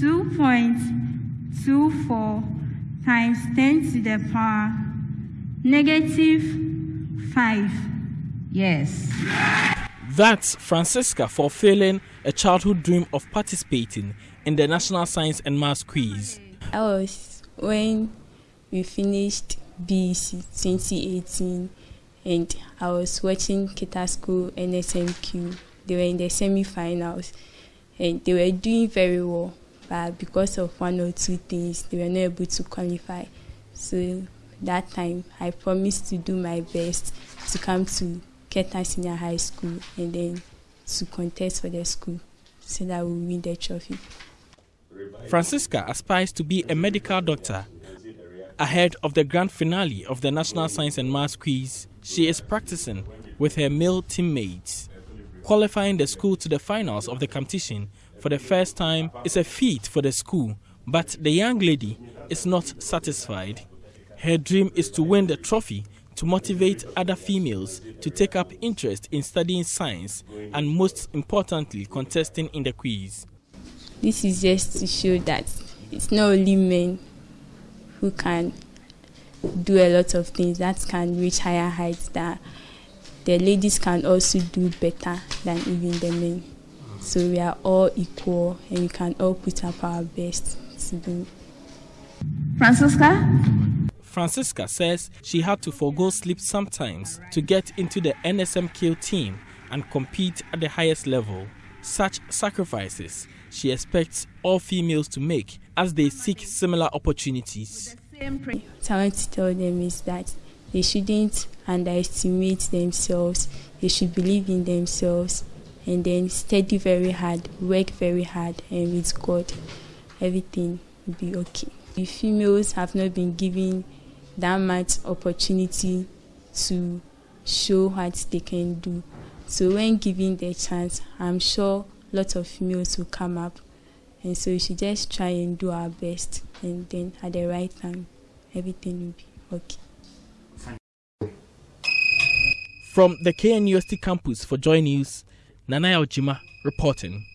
2.24 times 10 to the power negative 5. Yes. That's Francisca fulfilling a childhood dream of participating in the National Science and Maths Quiz. I was when we finished BEC 2018 and I was watching Kita School NSMQ. They were in the semi-finals and they were doing very well because of one or two things they were not able to qualify. So that time I promised to do my best to come to Keta Senior High School and then to contest for the school so that we win the trophy. Francisca aspires to be a medical doctor. Ahead of the grand finale of the National Science and Maths Quiz, she is practicing with her male teammates. Qualifying the school to the finals of the competition for the first time is a feat for the school, but the young lady is not satisfied. Her dream is to win the trophy to motivate other females to take up interest in studying science and most importantly contesting in the quiz. This is just to show that it's not only men who can do a lot of things that can reach higher heights that the ladies can also do better than even the men. So we are all equal and we can all put up our best to do. Francisca? Francisca says she had to forego sleep sometimes to get into the NSMQ team and compete at the highest level. Such sacrifices she expects all females to make as they seek similar opportunities. What I want to tell them is that they shouldn't underestimate themselves, they should believe in themselves and then study very hard, work very hard, and with God, everything will be okay. The females have not been given that much opportunity to show what they can do. So when given the chance, I'm sure lots of females will come up. And so we should just try and do our best and then at the right time everything will be okay. From the KNUST campus for Joy News, Nanaya Ojima reporting.